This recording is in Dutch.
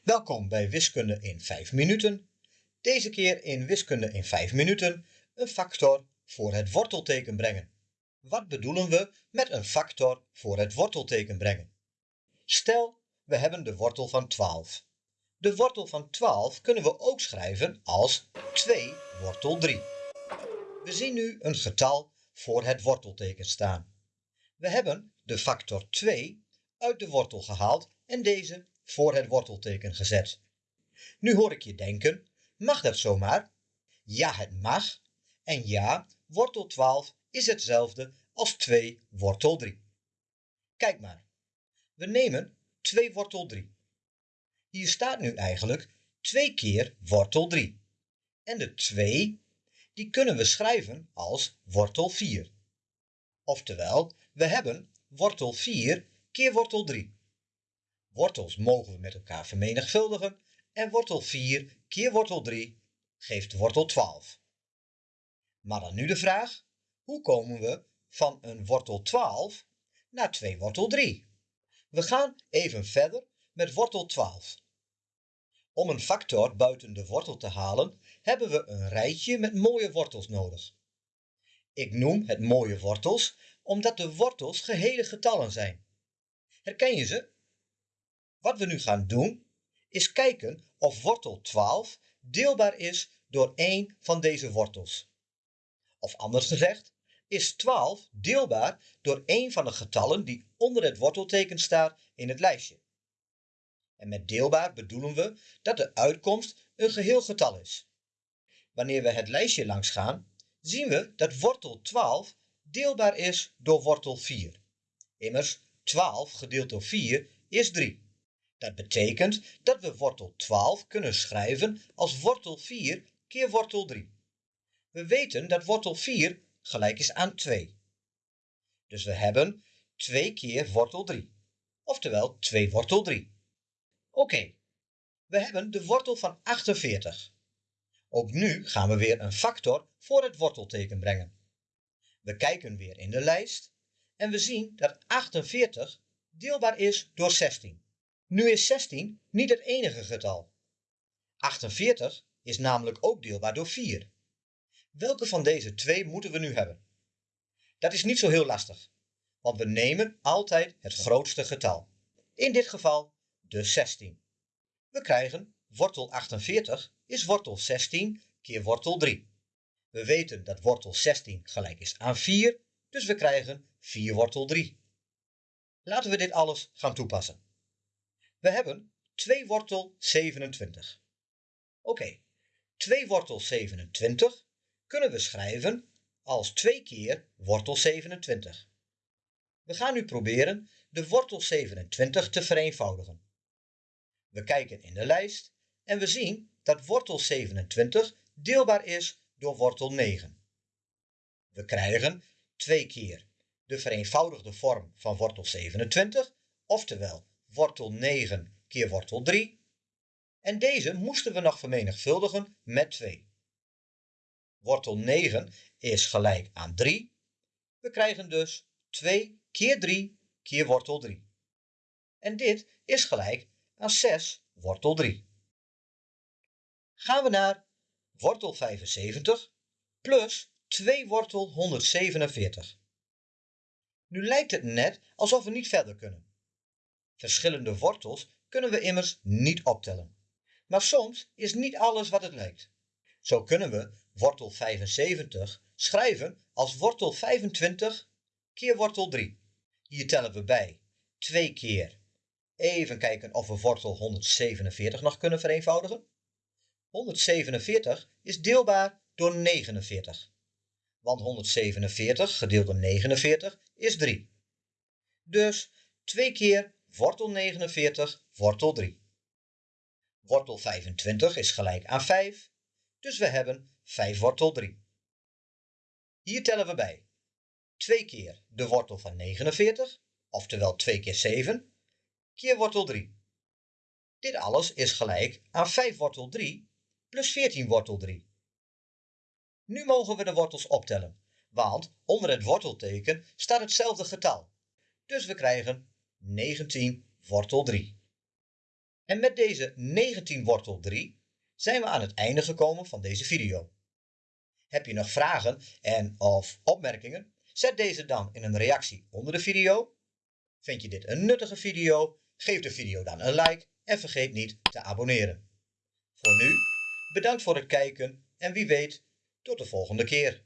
Welkom bij Wiskunde in 5 minuten. Deze keer in Wiskunde in 5 minuten een factor voor het wortelteken brengen. Wat bedoelen we met een factor voor het wortelteken brengen? Stel, we hebben de wortel van 12. De wortel van 12 kunnen we ook schrijven als 2 wortel 3. We zien nu een getal voor het wortelteken staan. We hebben de factor 2 uit de wortel gehaald en deze voor het wortelteken gezet. Nu hoor ik je denken, mag dat zomaar? Ja, het mag. En ja, wortel 12 is hetzelfde als 2 wortel 3. Kijk maar. We nemen 2 wortel 3. Hier staat nu eigenlijk 2 keer wortel 3. En de 2, die kunnen we schrijven als wortel 4. Oftewel, we hebben wortel 4 keer wortel 3. Wortels mogen we met elkaar vermenigvuldigen en wortel 4 keer wortel 3 geeft wortel 12. Maar dan nu de vraag, hoe komen we van een wortel 12 naar 2 wortel 3? We gaan even verder met wortel 12. Om een factor buiten de wortel te halen, hebben we een rijtje met mooie wortels nodig. Ik noem het mooie wortels, omdat de wortels gehele getallen zijn. Herken je ze? Wat we nu gaan doen, is kijken of wortel 12 deelbaar is door één van deze wortels. Of anders gezegd, is 12 deelbaar door één van de getallen die onder het wortelteken staat in het lijstje. En met deelbaar bedoelen we dat de uitkomst een geheel getal is. Wanneer we het lijstje langs gaan, zien we dat wortel 12 deelbaar is door wortel 4. Immers, 12 gedeeld door 4 is 3. Dat betekent dat we wortel 12 kunnen schrijven als wortel 4 keer wortel 3. We weten dat wortel 4 gelijk is aan 2. Dus we hebben 2 keer wortel 3, oftewel 2 wortel 3. Oké, we hebben de wortel van 48. Ook nu gaan we weer een factor voor het wortelteken brengen. We kijken weer in de lijst en we zien dat 48 deelbaar is door 16. Nu is 16 niet het enige getal. 48 is namelijk ook deelbaar door 4. Welke van deze twee moeten we nu hebben? Dat is niet zo heel lastig, want we nemen altijd het grootste getal. In dit geval de 16. We krijgen wortel 48 is wortel 16 keer wortel 3. We weten dat wortel 16 gelijk is aan 4, dus we krijgen 4 wortel 3. Laten we dit alles gaan toepassen. We hebben 2 wortel 27. Oké, 2 wortel 27 kunnen we schrijven als 2 keer wortel 27. We gaan nu proberen de wortel 27 te vereenvoudigen. We kijken in de lijst en we zien dat wortel 27 deelbaar is door wortel 9. We krijgen 2 keer de vereenvoudigde vorm van wortel 27, oftewel wortel 9 keer wortel 3. En deze moesten we nog vermenigvuldigen met 2. Wortel 9 is gelijk aan 3. We krijgen dus 2 keer 3 keer wortel 3. En dit is gelijk aan 6 wortel 3. Gaan we naar wortel 75 plus 2 wortel 147. Nu lijkt het net alsof we niet verder kunnen. Verschillende wortels kunnen we immers niet optellen. Maar soms is niet alles wat het lijkt. Zo kunnen we wortel 75 schrijven als wortel 25 keer wortel 3. Hier tellen we bij 2 keer. Even kijken of we wortel 147 nog kunnen vereenvoudigen. 147 is deelbaar door 49. Want 147 gedeeld door 49 is 3. Dus 2 keer wortel 49 wortel 3. Wortel 25 is gelijk aan 5, dus we hebben 5 wortel 3. Hier tellen we bij 2 keer de wortel van 49, oftewel 2 keer 7, keer wortel 3. Dit alles is gelijk aan 5 wortel 3 plus 14 wortel 3. Nu mogen we de wortels optellen, want onder het wortelteken staat hetzelfde getal. Dus we krijgen 19 wortel 3. En met deze 19 wortel 3 zijn we aan het einde gekomen van deze video. Heb je nog vragen en of opmerkingen? Zet deze dan in een reactie onder de video. Vind je dit een nuttige video? Geef de video dan een like en vergeet niet te abonneren. Voor nu, bedankt voor het kijken en wie weet, tot de volgende keer.